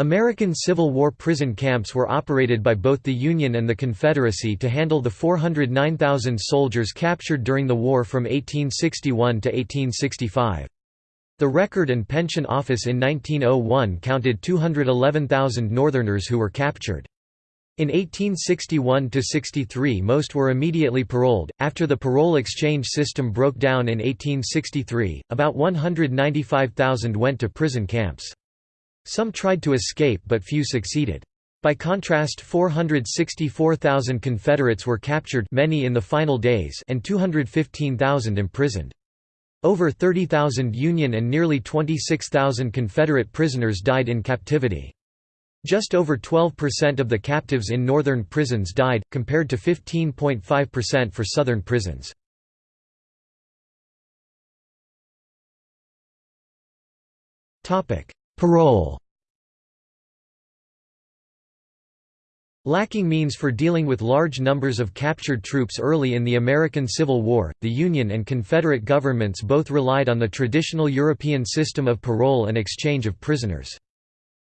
American Civil War prison camps were operated by both the Union and the Confederacy to handle the 409,000 soldiers captured during the war from 1861 to 1865. The Record and Pension Office in 1901 counted 211,000 Northerners who were captured. In 1861–63 most were immediately paroled. After the parole exchange system broke down in 1863, about 195,000 went to prison camps. Some tried to escape but few succeeded. By contrast 464,000 Confederates were captured many in the final days and 215,000 imprisoned. Over 30,000 Union and nearly 26,000 Confederate prisoners died in captivity. Just over 12% of the captives in northern prisons died, compared to 15.5% for southern prisons. Parole Lacking means for dealing with large numbers of captured troops early in the American Civil War, the Union and Confederate governments both relied on the traditional European system of parole and exchange of prisoners.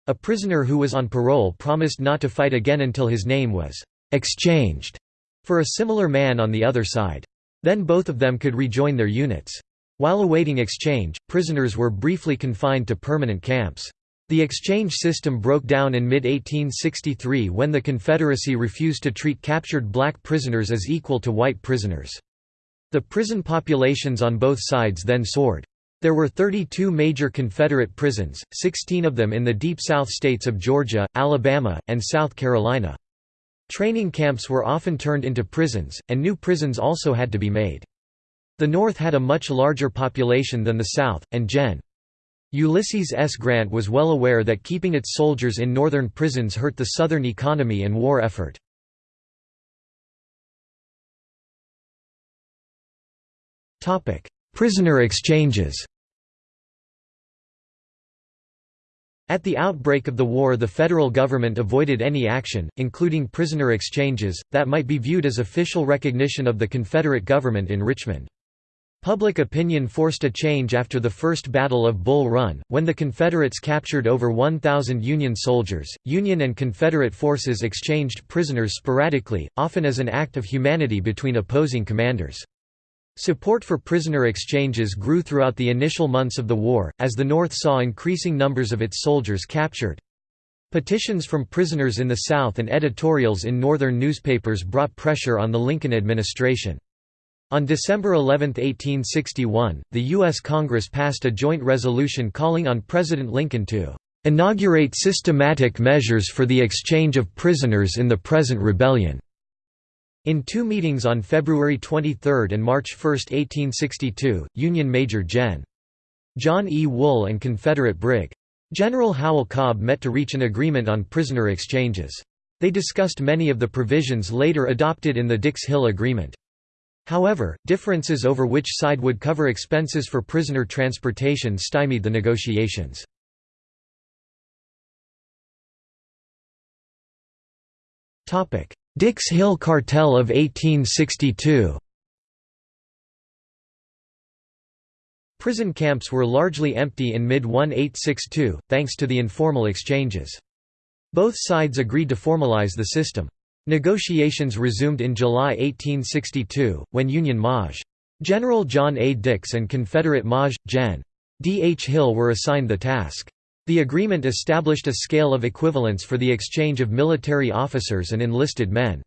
A prisoner who was on parole promised not to fight again until his name was «exchanged» for a similar man on the other side. Then both of them could rejoin their units. While awaiting exchange, prisoners were briefly confined to permanent camps. The exchange system broke down in mid-1863 when the Confederacy refused to treat captured black prisoners as equal to white prisoners. The prison populations on both sides then soared. There were 32 major Confederate prisons, 16 of them in the Deep South states of Georgia, Alabama, and South Carolina. Training camps were often turned into prisons, and new prisons also had to be made. The North had a much larger population than the South, and Gen. Ulysses S. Grant was well aware that keeping its soldiers in northern prisons hurt the Southern economy and war effort. Prisoner exchanges At the outbreak of the war the federal government avoided any action, including prisoner exchanges, that might be viewed as official recognition of the Confederate government in Richmond. Public opinion forced a change after the First Battle of Bull Run, when the Confederates captured over 1,000 Union soldiers. Union and Confederate forces exchanged prisoners sporadically, often as an act of humanity between opposing commanders. Support for prisoner exchanges grew throughout the initial months of the war, as the North saw increasing numbers of its soldiers captured. Petitions from prisoners in the South and editorials in Northern newspapers brought pressure on the Lincoln administration. On December 11, 1861, the U.S. Congress passed a joint resolution calling on President Lincoln to "...inaugurate systematic measures for the exchange of prisoners in the present rebellion." In two meetings on February 23 and March 1, 1862, Union Major Gen. John E. Wool and Confederate Brig. General Howell Cobb met to reach an agreement on prisoner exchanges. They discussed many of the provisions later adopted in the Dix Hill Agreement. However, differences over which side would cover expenses for prisoner transportation stymied the negotiations. Dix Hill Cartel of 1862 Prison camps were largely empty in mid-1862, thanks to the informal exchanges. Both sides agreed to formalize the system. Negotiations resumed in July 1862, when Union Maj. General John A. Dix and Confederate Maj. Gen. D. H. Hill were assigned the task. The agreement established a scale of equivalence for the exchange of military officers and enlisted men.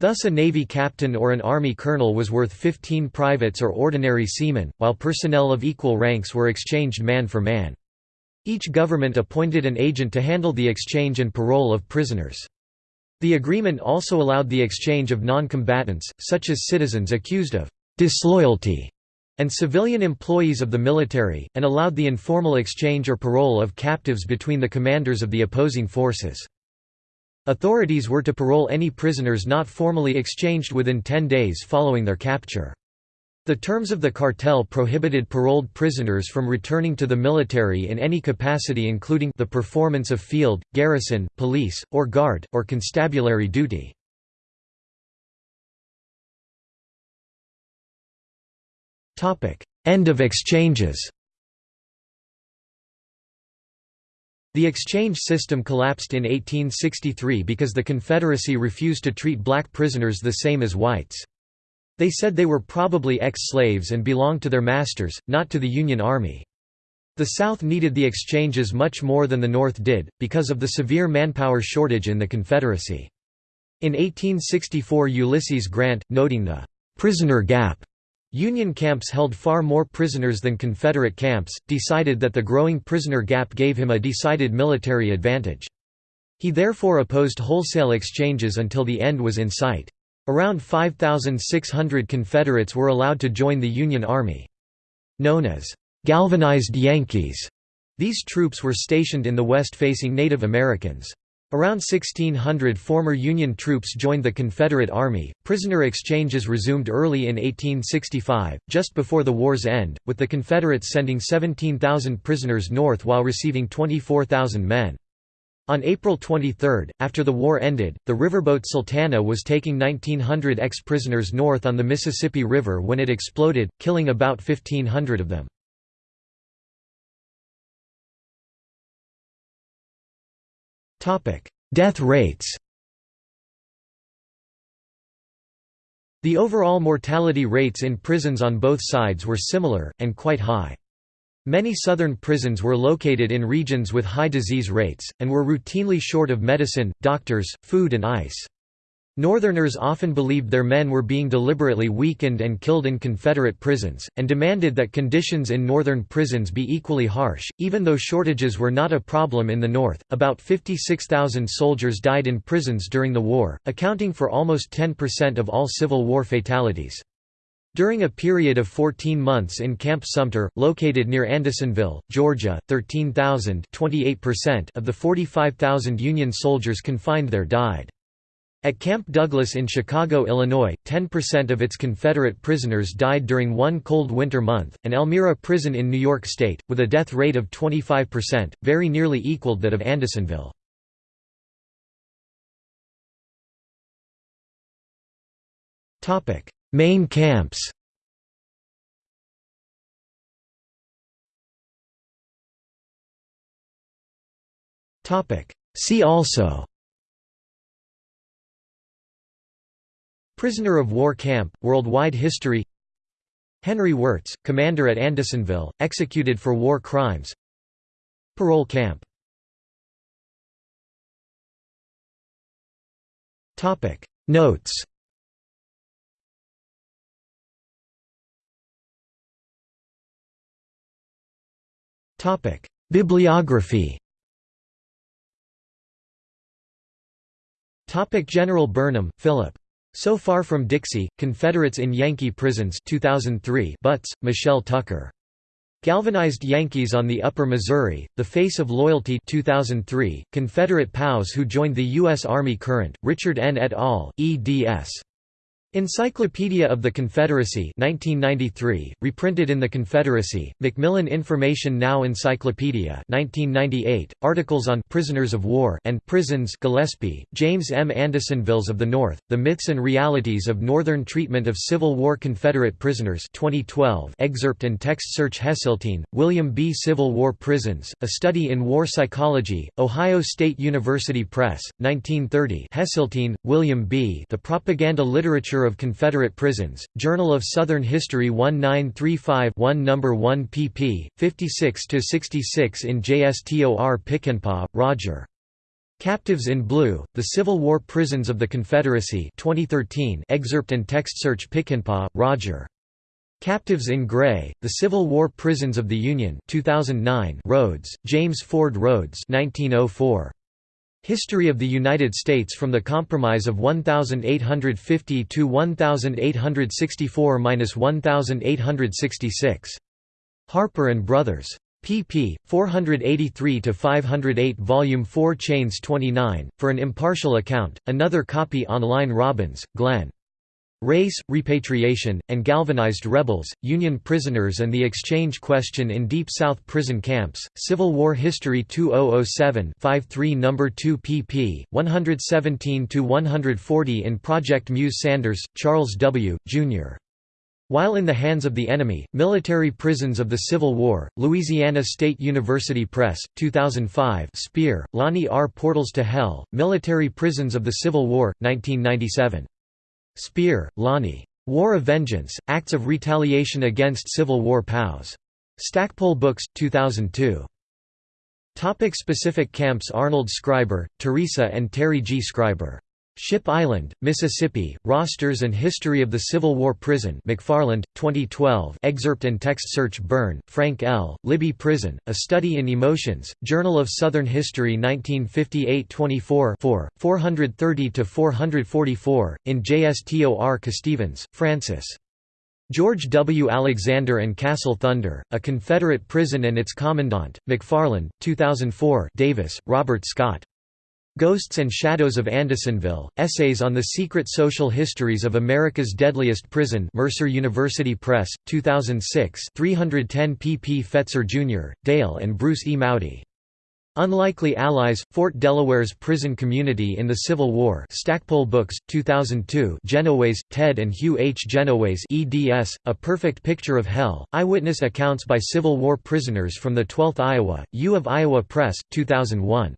Thus a Navy captain or an Army colonel was worth 15 privates or ordinary seamen, while personnel of equal ranks were exchanged man for man. Each government appointed an agent to handle the exchange and parole of prisoners. The agreement also allowed the exchange of non-combatants, such as citizens accused of disloyalty and civilian employees of the military, and allowed the informal exchange or parole of captives between the commanders of the opposing forces. Authorities were to parole any prisoners not formally exchanged within ten days following their capture. The terms of the cartel prohibited paroled prisoners from returning to the military in any capacity including the performance of field, garrison, police, or guard, or constabulary duty. End of exchanges The exchange system collapsed in 1863 because the Confederacy refused to treat black prisoners the same as whites. They said they were probably ex-slaves and belonged to their masters, not to the Union Army. The South needed the exchanges much more than the North did, because of the severe manpower shortage in the Confederacy. In 1864 Ulysses Grant, noting the «prisoner gap» Union camps held far more prisoners than Confederate camps, decided that the growing prisoner gap gave him a decided military advantage. He therefore opposed wholesale exchanges until the end was in sight. Around 5,600 Confederates were allowed to join the Union Army. Known as galvanized Yankees, these troops were stationed in the west facing Native Americans. Around 1600 former Union troops joined the Confederate Army. Prisoner exchanges resumed early in 1865, just before the war's end, with the Confederates sending 17,000 prisoners north while receiving 24,000 men. On April 23, after the war ended, the riverboat Sultana was taking 1,900 ex-prisoners north on the Mississippi River when it exploded, killing about 1,500 of them. Death rates The overall mortality rates in prisons on both sides were similar, and quite high. Many southern prisons were located in regions with high disease rates, and were routinely short of medicine, doctors, food and ice. Northerners often believed their men were being deliberately weakened and killed in Confederate prisons, and demanded that conditions in Northern prisons be equally harsh. Even though shortages were not a problem in the North, about 56,000 soldiers died in prisons during the war, accounting for almost 10% of all Civil War fatalities. During a period of 14 months in Camp Sumter, located near Andersonville, Georgia, 13,000 of the 45,000 Union soldiers confined there died. At Camp Douglas in Chicago, Illinois, 10% of its Confederate prisoners died during one cold winter month, and Elmira Prison in New York State, with a death rate of 25%, very nearly equaled that of Andersonville. Main camps. See also. Prisoner of war camp, worldwide history. Henry Wirz, commander at Andersonville, executed for war crimes. Parole camp. Notes Bibliography Topic General Burnham, Philip. So Far from Dixie, Confederates in Yankee Prisons 2003 Butts, Michelle Tucker. Galvanized Yankees on the Upper Missouri, The Face of Loyalty 2003, Confederate POWs who joined the U.S. Army Current, Richard N. et al., eds. Encyclopedia of the Confederacy 1993, reprinted in the Confederacy, Macmillan Information Now Encyclopedia 1998, articles on «prisoners of war» and «prisons» Gillespie, James M. Andersonvilles of the North, The Myths and Realities of Northern Treatment of Civil War Confederate Prisoners 2012 excerpt and text search Hesseltine, William B. Civil War Prisons, A Study in War Psychology, Ohio State University Press, 1930 Hesseltine, William B. The Propaganda Literature of Confederate Prisons, Journal of Southern History 1935 1 No. 1 pp. 56–66 in JSTOR Pickenpaugh, Roger. Captives in Blue, The Civil War Prisons of the Confederacy 2013 excerpt and text search Pickenpaugh, Roger. Captives in Gray, The Civil War Prisons of the Union 2009 Rhodes, James Ford Rhodes 1904. History of the United States from the Compromise of 1850 to 1864–1866. Harper and Brothers. pp. 483–508 Volume 4 Chains 29, for an impartial account, another copy online Robbins, Glenn. Race, Repatriation, and Galvanized Rebels, Union Prisoners and the Exchange Question in Deep South Prison Camps, Civil War History 2007 53 No. 2 pp. 117–140 in Project Muse Sanders, Charles W., Jr. While in the hands of the enemy, Military Prisons of the Civil War, Louisiana State University Press, 2005 Speer, Lonnie R. Portals to Hell, Military Prisons of the Civil War, 1997. Speer, Lonnie. War of Vengeance, Acts of Retaliation Against Civil War POWs. Stackpole Books, 2002. Topic specific camps Arnold Schreiber, Teresa and Terry G. Schreiber. Ship Island, Mississippi, Rosters and History of the Civil War Prison McFarland, 2012 excerpt and text search Byrne, Frank L., Libby Prison, A Study in Emotions, Journal of Southern History 1958 24 430–444, in JSTOR Casstevens, Francis. George W. Alexander and Castle Thunder, A Confederate Prison and Its Commandant, McFarland, 2004 Davis, Robert Scott. Ghosts and Shadows of Andersonville, Essays on the Secret Social Histories of America's Deadliest Prison Mercer University Press, 2006 310 pp Fetzer Jr., Dale and Bruce E. Mowdy. Unlikely Allies, Fort Delaware's Prison Community in the Civil War Stackpole Books, 2002 Genoways, Ted and Hugh H. Genoways eds, A Perfect Picture of Hell, Eyewitness Accounts by Civil War Prisoners from the 12th Iowa, U of Iowa Press, 2001.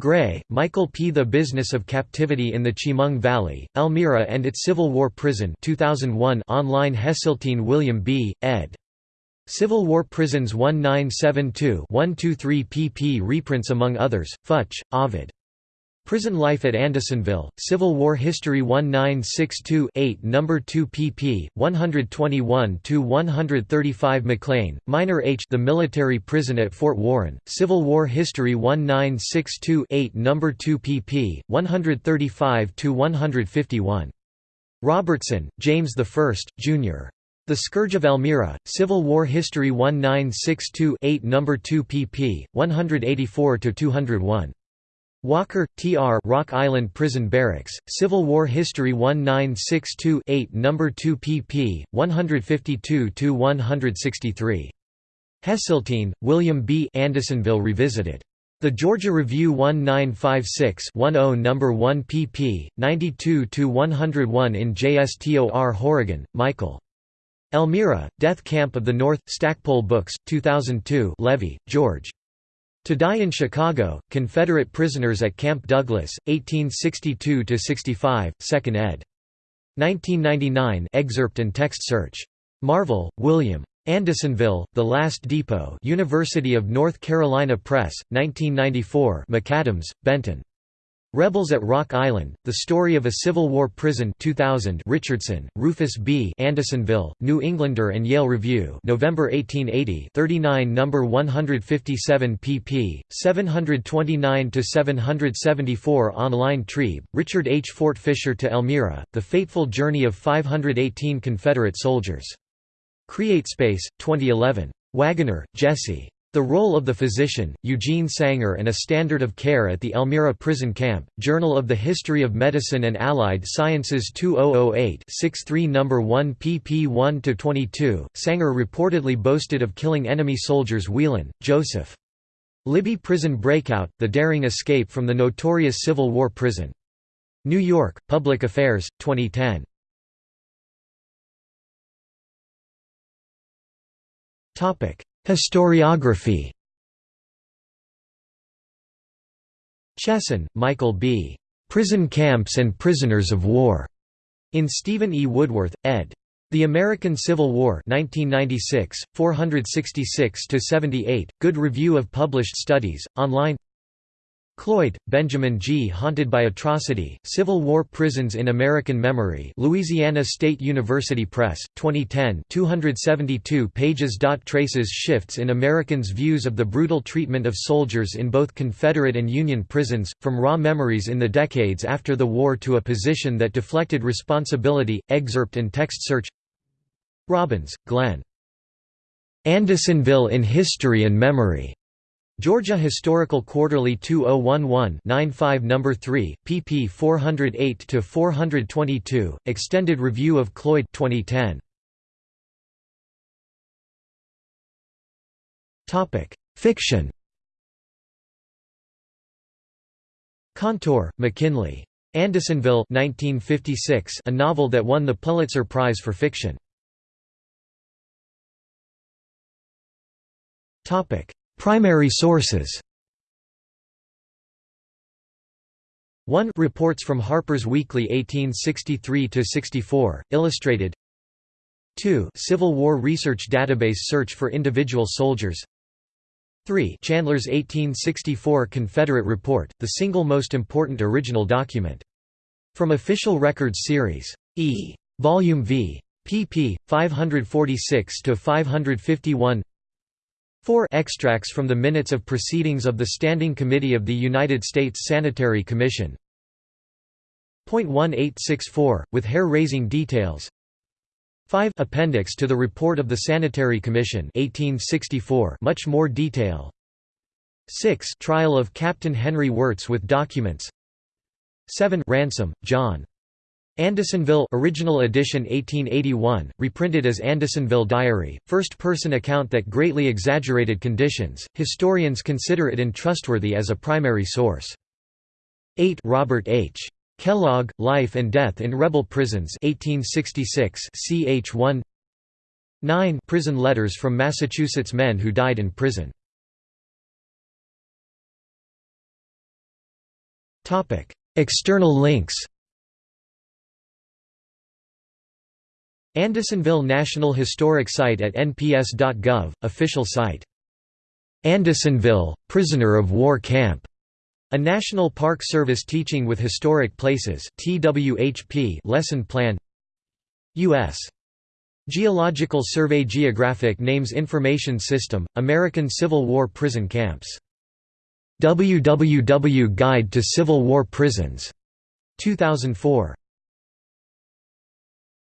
Gray, Michael P. The Business of Captivity in the Chemung Valley, Elmira and its Civil War Prison 2001 online Hesseltine William B., ed. Civil War Prisons 1972-123 pp reprints among others, Futch, Ovid. Prison Life at Andersonville, Civil War History 1962-8 No. 2 pp. 121–135 McLean, Minor H. The Military Prison at Fort Warren, Civil War History 1962-8 No. 2 pp. 135–151. Robertson, James I, Jr. The Scourge of Elmira, Civil War History 1962-8 No. 2 pp. 184–201. Walker, T. R. Rock Island Prison Barracks, Civil War History 1962-8 No. 2 pp. 152–163. Hesseltine, William B. Andersonville Revisited. The Georgia Review 1956-10 No. 1 pp. 92–101 in JSTOR Horrigan, Michael. Elmira, Death Camp of the North, Stackpole Books, 2002 Levy, George. To Die in Chicago, Confederate Prisoners at Camp Douglas, 1862–65, 2nd ed. 1999 excerpt and text search. Marvel, William. Andersonville, The Last Depot University of North Carolina Press, 1994 McAdams, Benton. Rebels at Rock Island, The Story of a Civil War Prison 2000 Richardson, Rufus B. Andersonville, New Englander and Yale Review November 1880 39 No. 157 pp. 729–774 Online Triebe, Richard H. Fort Fisher to Elmira, The Fateful Journey of 518 Confederate Soldiers. CreateSpace, 2011. Wagoner, Jesse. The Role of the Physician, Eugene Sanger and a Standard of Care at the Elmira Prison Camp, Journal of the History of Medicine and Allied Sciences 2008 63 No. 1 pp 1–22, Sanger reportedly boasted of killing enemy soldiers Whelan, Joseph. Libby Prison Breakout, The Daring Escape from the Notorious Civil War Prison. New York, Public Affairs, 2010. Historiography Chesson, Michael B. Prison Camps and Prisoners of War. In Stephen E. Woodworth, ed. The American Civil War 1996, 466–78, Good Review of Published Studies, online Cloyd, Benjamin G. Haunted by Atrocity, Civil War Prisons in American Memory Louisiana State University Press, 2010 272 pages. Traces shifts in Americans' views of the brutal treatment of soldiers in both Confederate and Union prisons, from raw memories in the decades after the war to a position that deflected responsibility, excerpt and text search Robbins, Glenn. Andersonville in History and Memory. Georgia Historical Quarterly 2011-95 No. 3, pp 408–422, Extended Review of Cloyd 2010. Fiction Kantor, MacKinlay. Andersonville 1956, a novel that won the Pulitzer Prize for Fiction. Primary sources 1 Reports from Harper's Weekly 1863–64, illustrated 2 Civil War Research Database Search for Individual Soldiers 3 Chandler's 1864 Confederate Report, the single most important original document. From Official Records Series. E. Volume V. pp. 546–551 4 Extracts from the Minutes of Proceedings of the Standing Committee of the United States Sanitary Commission. 1864, with hair-raising details. 5 Appendix to the Report of the Sanitary Commission 1864 much more detail. 6 Trial of Captain Henry Wirz with documents. 7 Ransom, John. Andersonville original edition 1881, reprinted as Andersonville Diary, first-person account that greatly exaggerated conditions, historians consider it untrustworthy as a primary source. 8 Robert H. Kellogg, Life and Death in Rebel Prisons 1866 ch 1 9 Prison letters from Massachusetts men who died in prison External links Andersonville National Historic Site at nps.gov, official site. Andersonville, Prisoner of War Camp a National Park Service Teaching with Historic Places TWHP lesson plan U.S. Geological Survey Geographic Names Information System, American Civil War Prison Camps. www Guide to Civil War Prisons. 2004.